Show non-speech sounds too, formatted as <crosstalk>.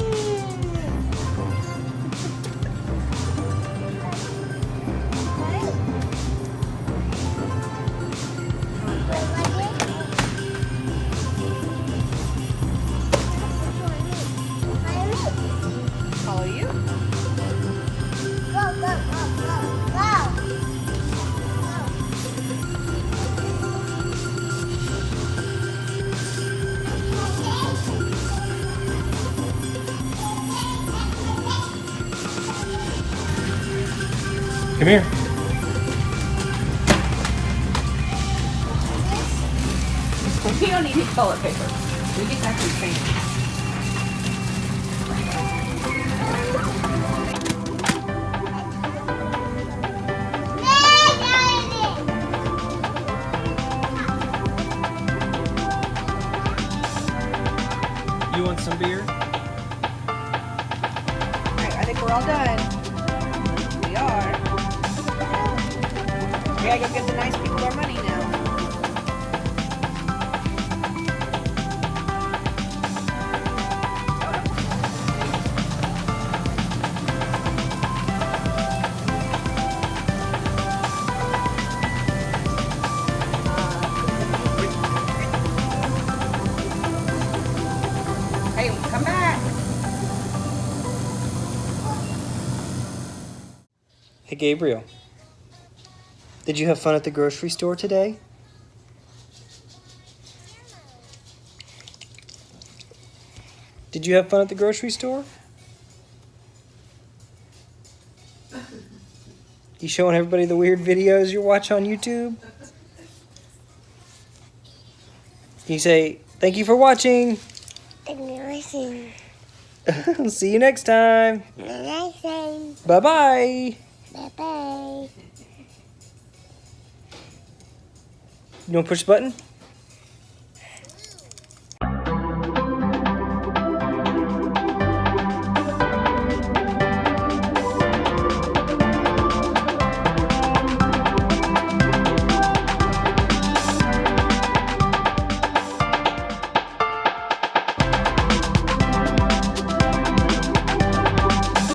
soul. Come here. <laughs> We don't need any toilet paper. We have some sand. You want some beer? Alright, I think we're all done. We are. We gotta go give the nice people our money now. Hey, come back. Hey Gabriel, did you have fun at the grocery store today? Did you have fun at the grocery store? You showing everybody the weird videos you watch on YouTube? Can you say, thank you for watching? Amazing. <laughs> See you next time. Amazing. Bye-bye. Bye You want to push the button?